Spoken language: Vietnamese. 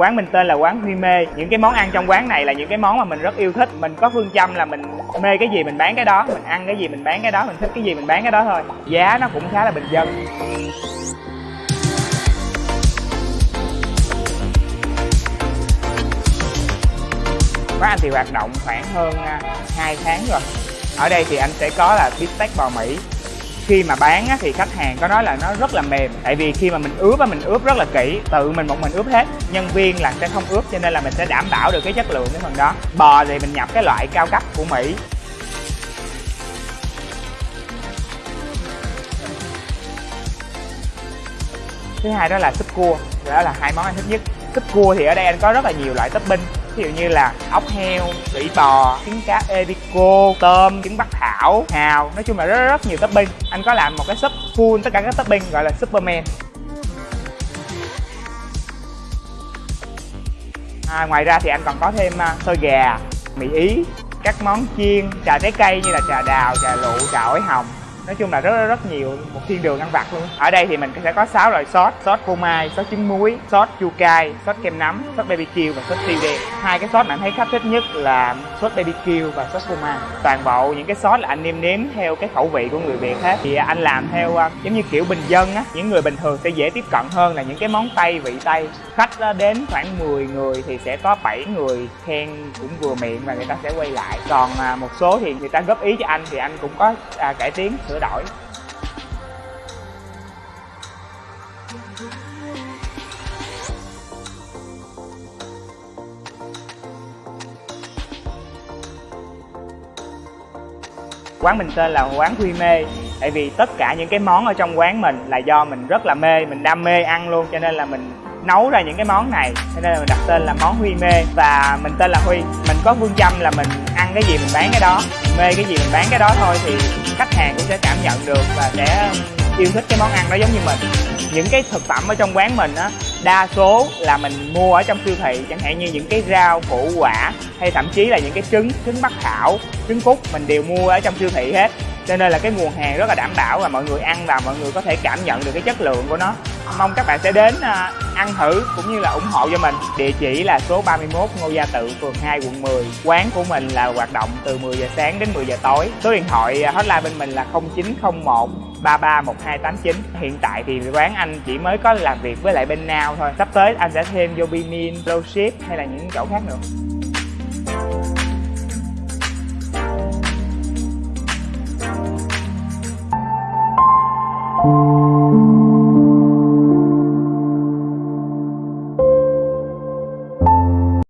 Quán mình tên là quán Huy Mê. Những cái món ăn trong quán này là những cái món mà mình rất yêu thích. Mình có phương châm là mình mê cái gì mình bán cái đó, Mình ăn cái gì mình bán cái đó, Mình thích cái gì mình bán cái đó thôi. Giá nó cũng khá là bình dân. Quán anh thì hoạt động khoảng hơn à, 2 tháng rồi. Ở đây thì anh sẽ có là bít tết bò Mỹ khi mà bán á, thì khách hàng có nói là nó rất là mềm. Tại vì khi mà mình ướp á mình ướp rất là kỹ tự mình một mình ướp hết. Nhân viên là sẽ không ướp cho nên là mình sẽ đảm bảo được cái chất lượng cái phần đó. Bò thì mình nhập cái loại cao cấp của mỹ. Thứ hai đó là súp cua. Đó là hai món anh thích nhất. Súp cua thì ở đây anh có rất là nhiều loại topping ví dụ như là ốc heo sỉ bò trứng cá ebico tôm trứng bắc thảo hào. Nói chung là rất rất nhiều topping. Anh có làm một cái súp full tất cả các topping gọi là superman. À, ngoài ra thì anh còn có thêm à, xôi gà mì ý các món chiên trà trái cây như là trà đào trà lụ trà ổi hồng nói chung là rất rất, nhiều một thiên đường ăn vặt luôn. Ở đây thì mình sẽ có 6 loại sốt. Sốt phô mai sốt trứng muối sốt chua cay sốt kem nấm sốt bbq và sốt tiêu đen hai cái sốt mà anh thấy khách thích nhất là sốt bbq và sốt phô mai. Toàn bộ những cái sốt là anh nêm nếm theo cái khẩu vị của người việt hết. Thì anh làm theo à, giống như kiểu bình dân á. Những người bình thường sẽ dễ tiếp cận hơn là những cái món tây vị tây. Khách à, đến khoảng 10 người thì sẽ có 7 người khen cũng vừa miệng và người ta sẽ quay lại. Còn à, một số thì người ta góp ý cho anh thì anh cũng có cải tiến sửa đổi. Quán mình tên là quán Huy Mê, tại vì tất cả những cái món ở trong quán mình là do mình rất là mê, mình đam mê ăn luôn, cho nên là mình nấu ra những cái món này, cho nên là mình đặt tên là món Huy Mê. Và mình tên là Huy, mình có phương châm là mình ăn cái gì mình bán cái đó mê cái gì, mình bán cái đó thôi thì khách hàng cũng sẽ cảm nhận được và sẽ um, yêu thích cái món ăn đó giống như mình. Những cái thực phẩm ở trong quán mình á, đa số là mình mua ở trong siêu thị, chẳng hạn như những cái rau, củ, quả, hay thậm chí là những cái trứng trứng bắc thảo, trứng cút mình đều mua ở trong siêu thị hết. Cho nên là cái nguồn hàng rất là đảm bảo và mọi người ăn và mọi người có thể cảm nhận được cái chất lượng của nó mong các bạn sẽ đến à, ăn thử cũng như là ủng hộ cho mình. Địa chỉ là số 31 Ngô Gia Tự phường 2 quận 10 quán của mình là hoạt động từ 10 giờ sáng đến 10 giờ tối. Số điện thoại à, hotline bên mình là 0901 331289 hiện tại thì quán anh chỉ mới có làm việc với lại bên nào thôi. Sắp tới anh sẽ thêm vô Binin, Lowship hay là những chỗ khác nữa.